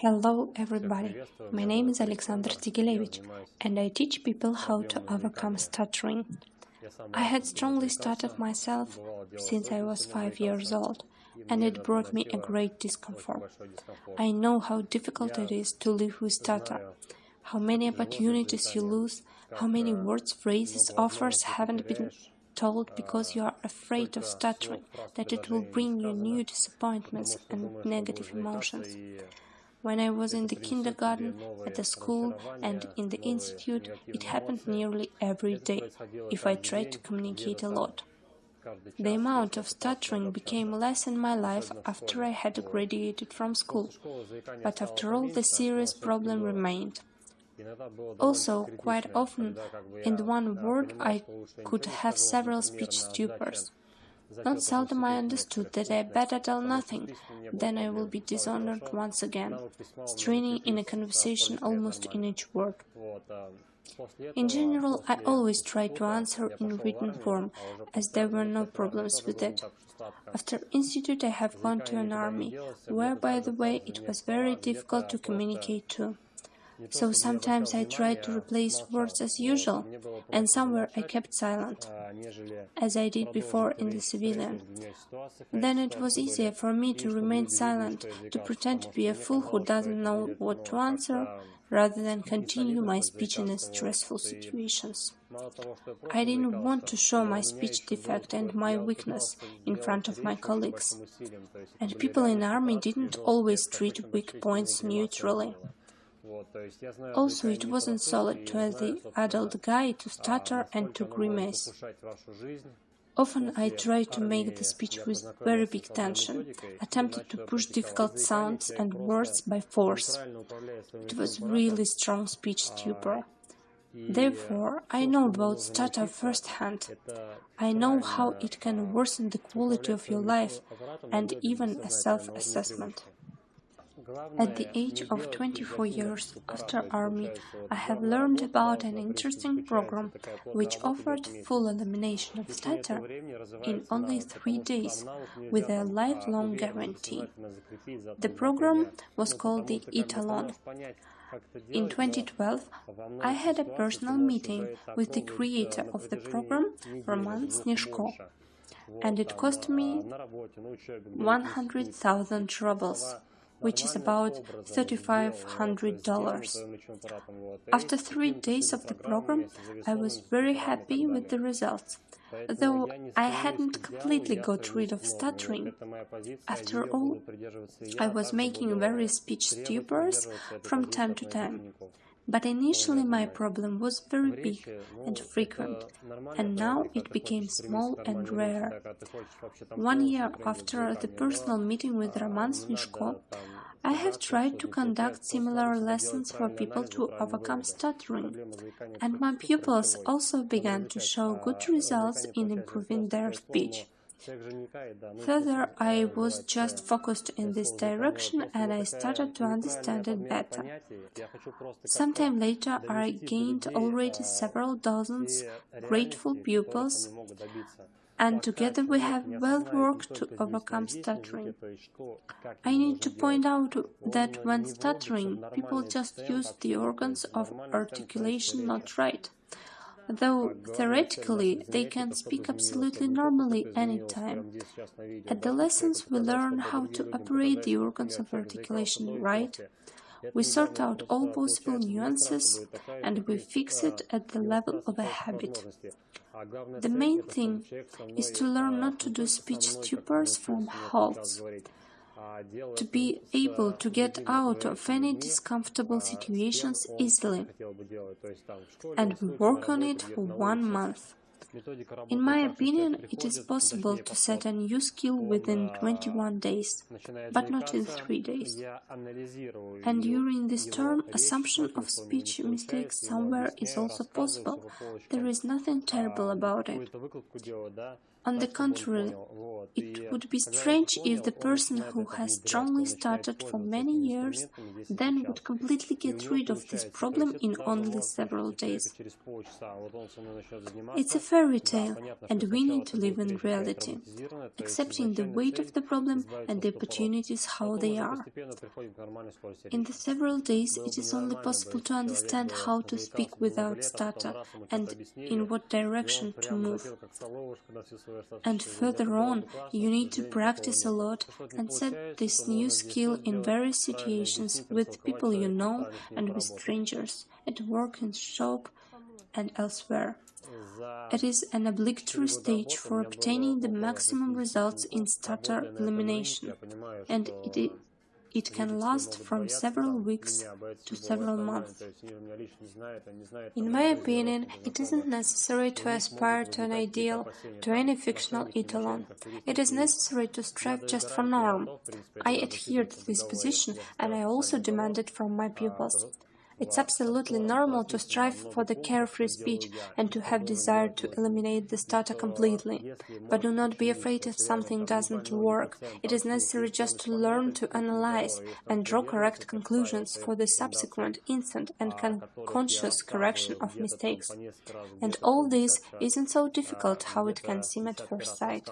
Hello everybody, my name is Alexander Tigilevich and I teach people how to overcome stuttering. I had strongly stuttered myself since I was five years old and it brought me a great discomfort. I know how difficult it is to live with stutter, how many opportunities you lose, how many words, phrases, offers haven't been told because you are afraid of stuttering, that it will bring you new disappointments and negative emotions. When I was in the kindergarten, at the school, and in the institute, it happened nearly every day, if I tried to communicate a lot. The amount of stuttering became less in my life after I had graduated from school, but after all, the serious problem remained. Also, quite often, in one word, I could have several speech stupors. Not seldom I understood that I better tell nothing, then I will be dishonored once again, straining in a conversation almost in each word. In general, I always tried to answer in written form, as there were no problems with it. After institute I have gone to an army, where, by the way, it was very difficult to communicate to. So sometimes I tried to replace words as usual, and somewhere I kept silent, as I did before in the civilian. Then it was easier for me to remain silent, to pretend to be a fool who doesn't know what to answer, rather than continue my speech in stressful situations. I didn't want to show my speech defect and my weakness in front of my colleagues. And people in army didn't always treat weak points neutrally. Also, it wasn't solid to the adult guy to stutter and to grimace. Often I tried to make the speech with very big tension, attempted to push difficult sounds and words by force. It was really strong speech stupor. Therefore, I know about stutter firsthand. I know how it can worsen the quality of your life and even a self-assessment. At the age of 24 years after army, I have learned about an interesting program which offered full elimination of stutter in only three days with a lifelong guarantee. The program was called the Etalon. In 2012, I had a personal meeting with the creator of the program, Roman Snezhko, and it cost me 100,000 rubles which is about $3,500. After three days of the program, I was very happy with the results, though I hadn't completely got rid of stuttering. After all, I was making various speech stupors from time to time. But initially my problem was very big and frequent, and now it became small and rare. One year after the personal meeting with Roman Snezhko, I have tried to conduct similar lessons for people to overcome stuttering, and my pupils also began to show good results in improving their speech. Further, I was just focused in this direction and I started to understand it better. Sometime later, I gained already several dozens grateful pupils, and together we have well worked to overcome stuttering. I need to point out that when stuttering, people just use the organs of articulation not right though theoretically they can speak absolutely normally anytime. At the lessons we learn how to operate the organs of articulation right, we sort out all possible nuances and we fix it at the level of a habit. The main thing is to learn not to do speech stupors from halts, to be able to get out of any discomfortable situations easily. And work on it for one month. In my opinion, it is possible to set a new skill within 21 days, but not in 3 days. And during this term, assumption of speech mistakes somewhere is also possible. There is nothing terrible about it. On the contrary, it would be strange if the person who has strongly started for many years then would completely get rid of this problem in only several days. It's a fairy tale, and we need to live in reality, accepting the weight of the problem and the opportunities how they are. In the several days, it is only possible to understand how to speak without stutter and in what direction to move. And further on, you need to practice a lot and set this new skill in various situations with people you know and with strangers, at work and shop and elsewhere. It is an obligatory stage for obtaining the maximum results in stutter elimination, and it it can last from several weeks to several months. In my opinion, it isn't necessary to aspire to an ideal, to any fictional etalon. It is necessary to strive just for norm. I adhere to this position, and I also demand it from my pupils. It's absolutely normal to strive for the carefree speech and to have desire to eliminate the stutter completely. But do not be afraid if something doesn't work. It is necessary just to learn to analyze and draw correct conclusions for the subsequent instant and conscious correction of mistakes. And all this isn't so difficult how it can seem at first sight.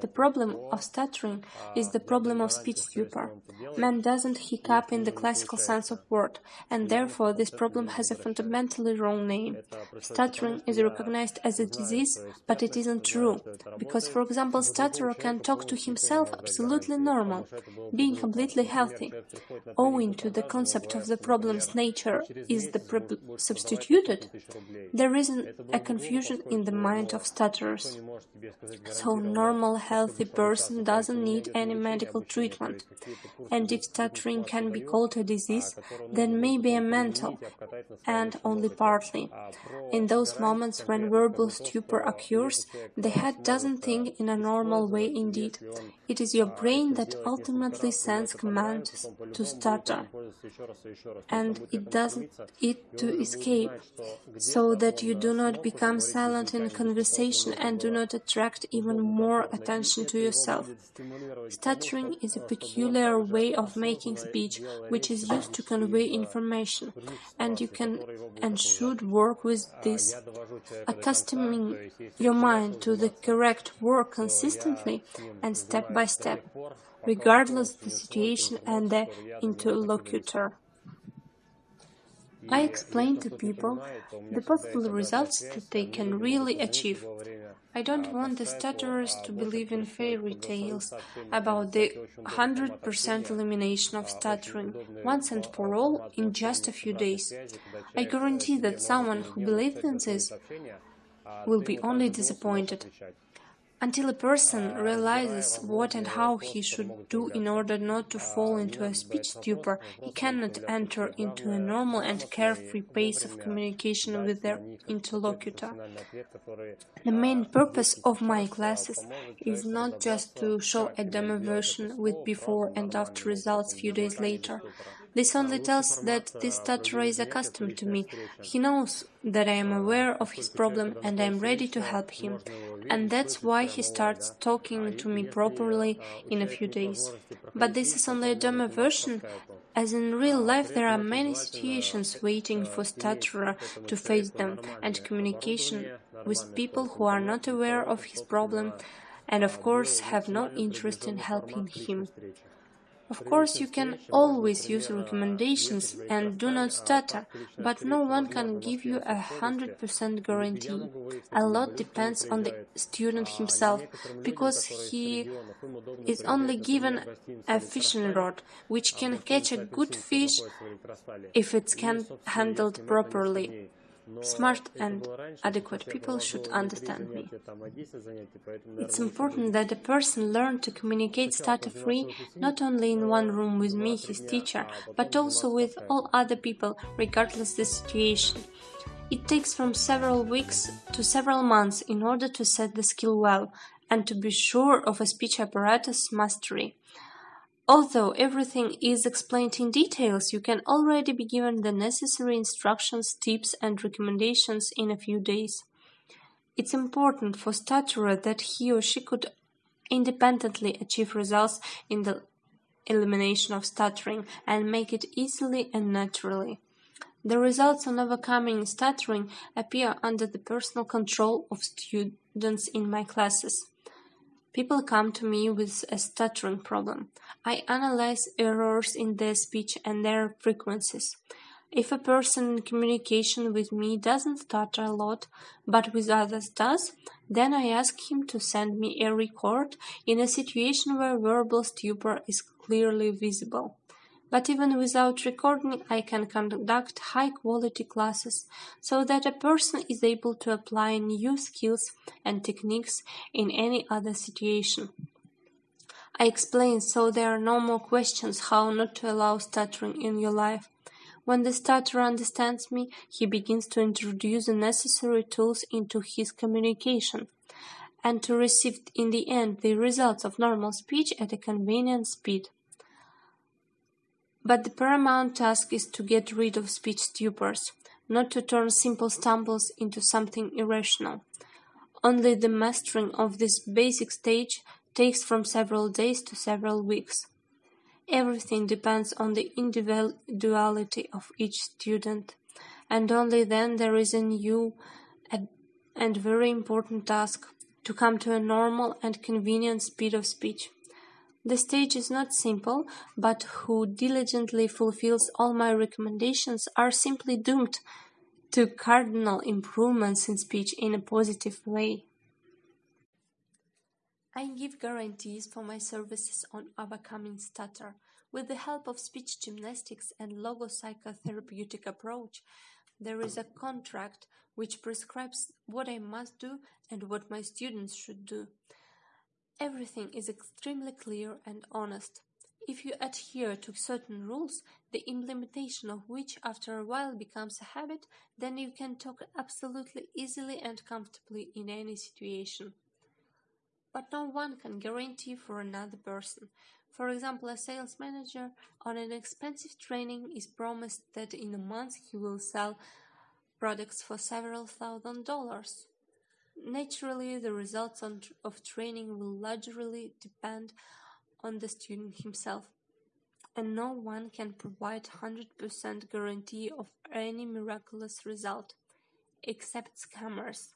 The problem of stuttering is the problem of speech stupor. Man doesn't hiccup in the classical sense of word, and Therefore, this problem has a fundamentally wrong name. Stuttering is recognized as a disease, but it isn't true, because, for example, stutterer can talk to himself absolutely normal, being completely healthy. Owing to the concept of the problem's nature is the substituted, there is a confusion in the mind of stutterers. So, normal, healthy person doesn't need any medical treatment. And if stuttering can be called a disease, then maybe a mental, and only partly. In those moments when verbal stupor occurs, the head doesn't think in a normal way indeed. It is your brain that ultimately sends commands to stutter, and it does it to escape, so that you do not become silent in conversation and do not attract even more attention to yourself. Stuttering is a peculiar way of making speech, which is used to convey information, and you can and should work with this, accustoming your mind to the correct work consistently and step by step, regardless the situation and the interlocutor. I explain to people the possible results that they can really achieve. I don't want the stutterers to believe in fairy tales about the 100% elimination of stuttering once and for all in just a few days. I guarantee that someone who believes in this will be only disappointed. Until a person realizes what and how he should do in order not to fall into a speech stupor, he cannot enter into a normal and carefree pace of communication with their interlocutor. The main purpose of my classes is not just to show a demo version with before and after results a few days later. This only tells that this stutterer is accustomed to me. He knows that I am aware of his problem and I am ready to help him. And that's why he starts talking to me properly in a few days. But this is only a demo version, as in real life there are many situations waiting for stutterer to face them and communication with people who are not aware of his problem and of course have no interest in helping him. Of course, you can always use recommendations and do not stutter, but no one can give you a 100% guarantee. A lot depends on the student himself, because he is only given a fishing rod, which can catch a good fish if it can handled properly. Smart and adequate people should understand me. It's important that a person learn to communicate stutter-free not only in one room with me, his teacher, but also with all other people, regardless the situation. It takes from several weeks to several months in order to set the skill well and to be sure of a speech apparatus mastery. Although everything is explained in details, you can already be given the necessary instructions, tips and recommendations in a few days. It's important for stutterer that he or she could independently achieve results in the elimination of stuttering and make it easily and naturally. The results on overcoming stuttering appear under the personal control of students in my classes. People come to me with a stuttering problem. I analyze errors in their speech and their frequencies. If a person in communication with me doesn't stutter a lot, but with others does, then I ask him to send me a record in a situation where verbal stupor is clearly visible. But even without recording, I can conduct high quality classes so that a person is able to apply new skills and techniques in any other situation. I explain so there are no more questions how not to allow stuttering in your life. When the stutterer understands me, he begins to introduce the necessary tools into his communication and to receive in the end the results of normal speech at a convenient speed. But the paramount task is to get rid of speech stupors, not to turn simple stumbles into something irrational. Only the mastering of this basic stage takes from several days to several weeks. Everything depends on the individuality of each student, and only then there is a new and very important task to come to a normal and convenient speed of speech. The stage is not simple, but who diligently fulfills all my recommendations are simply doomed to cardinal improvements in speech in a positive way. I give guarantees for my services on overcoming stutter. With the help of speech gymnastics and logopsychotherapeutic approach, there is a contract which prescribes what I must do and what my students should do. Everything is extremely clear and honest. If you adhere to certain rules, the implementation of which after a while becomes a habit, then you can talk absolutely easily and comfortably in any situation but no one can guarantee for another person. For example, a sales manager on an expensive training is promised that in a month he will sell products for several thousand dollars. Naturally, the results of training will largely depend on the student himself, and no one can provide 100% guarantee of any miraculous result, except scammers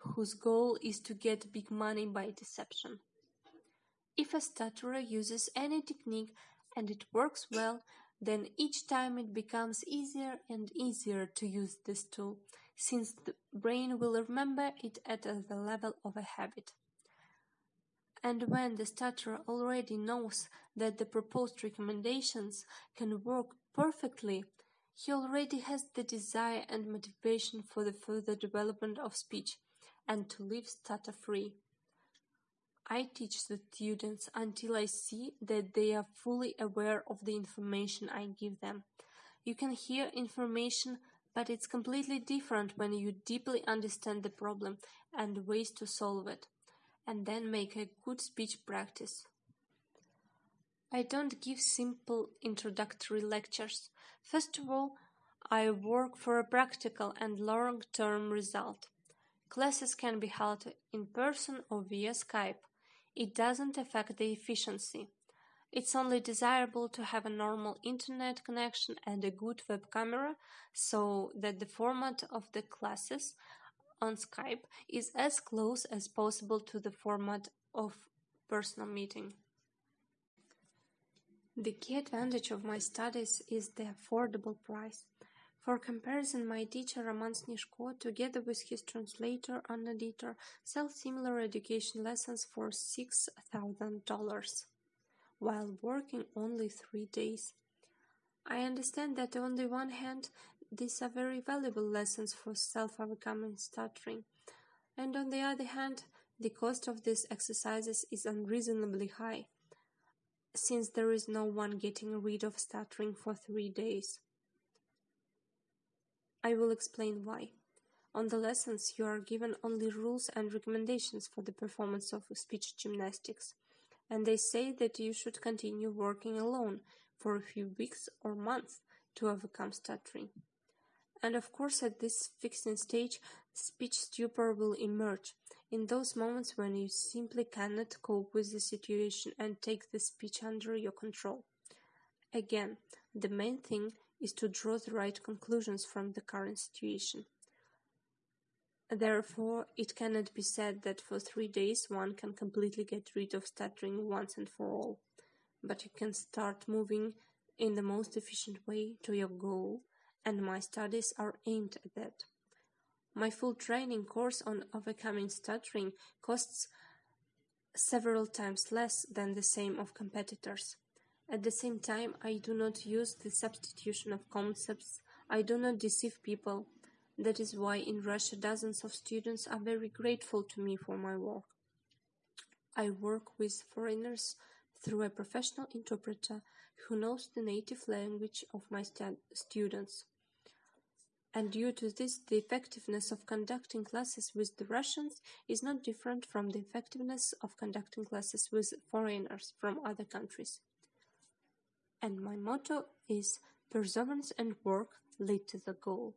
whose goal is to get big money by deception. If a stutterer uses any technique and it works well, then each time it becomes easier and easier to use this tool, since the brain will remember it at the level of a habit. And when the stutterer already knows that the proposed recommendations can work perfectly, he already has the desire and motivation for the further development of speech and to live stutter-free. I teach the students until I see that they are fully aware of the information I give them. You can hear information, but it's completely different when you deeply understand the problem and ways to solve it, and then make a good speech practice. I don't give simple introductory lectures. First of all, I work for a practical and long-term result. Classes can be held in person or via Skype. It doesn't affect the efficiency. It's only desirable to have a normal internet connection and a good web camera so that the format of the classes on Skype is as close as possible to the format of personal meeting. The key advantage of my studies is the affordable price. For comparison, my teacher Roman Snezhko, together with his translator and editor, sells similar education lessons for $6,000 while working only three days. I understand that on the one hand, these are very valuable lessons for self-overcoming stuttering, and on the other hand, the cost of these exercises is unreasonably high, since there is no one getting rid of stuttering for three days. I will explain why. On the lessons, you are given only rules and recommendations for the performance of speech gymnastics, and they say that you should continue working alone for a few weeks or months to overcome stuttering. And of course, at this fixing stage, speech stupor will emerge. In those moments when you simply cannot cope with the situation and take the speech under your control. Again, the main thing is to draw the right conclusions from the current situation. Therefore, it cannot be said that for three days one can completely get rid of stuttering once and for all, but you can start moving in the most efficient way to your goal, and my studies are aimed at that. My full training course on overcoming stuttering costs several times less than the same of competitors. At the same time, I do not use the substitution of concepts, I do not deceive people, that is why in Russia dozens of students are very grateful to me for my work. I work with foreigners through a professional interpreter who knows the native language of my students. And due to this, the effectiveness of conducting classes with the Russians is not different from the effectiveness of conducting classes with foreigners from other countries. And my motto is perseverance and work lead to the goal.